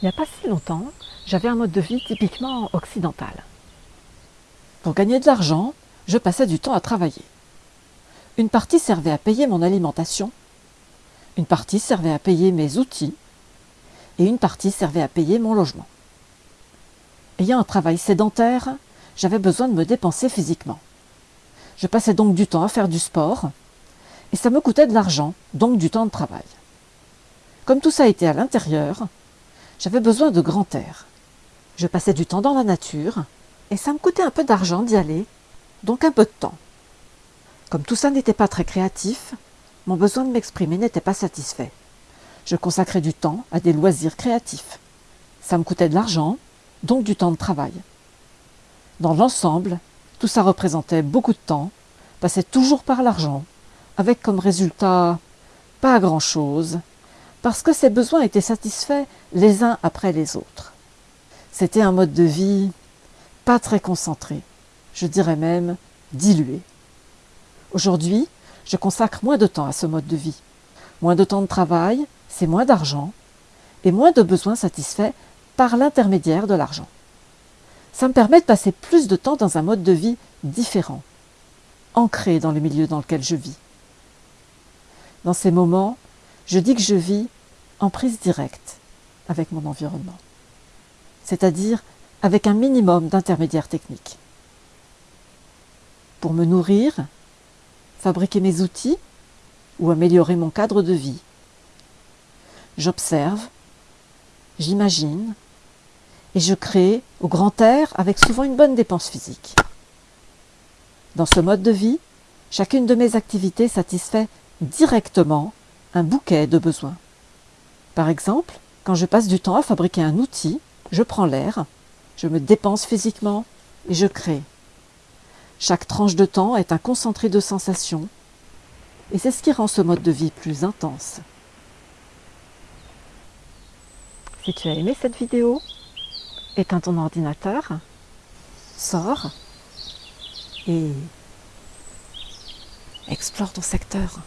Il n'y a pas si longtemps, j'avais un mode de vie typiquement occidental. Pour gagner de l'argent, je passais du temps à travailler. Une partie servait à payer mon alimentation, une partie servait à payer mes outils, et une partie servait à payer mon logement. Ayant un travail sédentaire, j'avais besoin de me dépenser physiquement. Je passais donc du temps à faire du sport, et ça me coûtait de l'argent, donc du temps de travail. Comme tout ça était à l'intérieur, j'avais besoin de grand air. Je passais du temps dans la nature, et ça me coûtait un peu d'argent d'y aller, donc un peu de temps. Comme tout ça n'était pas très créatif, mon besoin de m'exprimer n'était pas satisfait. Je consacrais du temps à des loisirs créatifs. Ça me coûtait de l'argent, donc du temps de travail. Dans l'ensemble, tout ça représentait beaucoup de temps, passait toujours par l'argent, avec comme résultat pas grand-chose, parce que ses besoins étaient satisfaits les uns après les autres. C'était un mode de vie pas très concentré, je dirais même dilué. Aujourd'hui, je consacre moins de temps à ce mode de vie. Moins de temps de travail, c'est moins d'argent, et moins de besoins satisfaits par l'intermédiaire de l'argent. Ça me permet de passer plus de temps dans un mode de vie différent, ancré dans le milieu dans lequel je vis. Dans ces moments, je dis que je vis en prise directe avec mon environnement, c'est-à-dire avec un minimum d'intermédiaires techniques. Pour me nourrir, fabriquer mes outils ou améliorer mon cadre de vie. J'observe, j'imagine et je crée au grand air avec souvent une bonne dépense physique. Dans ce mode de vie, chacune de mes activités satisfait directement un bouquet de besoins. Par exemple, quand je passe du temps à fabriquer un outil, je prends l'air, je me dépense physiquement et je crée. Chaque tranche de temps est un concentré de sensations et c'est ce qui rend ce mode de vie plus intense. Si tu as aimé cette vidéo, éteins ton ordinateur, sors et explore ton secteur.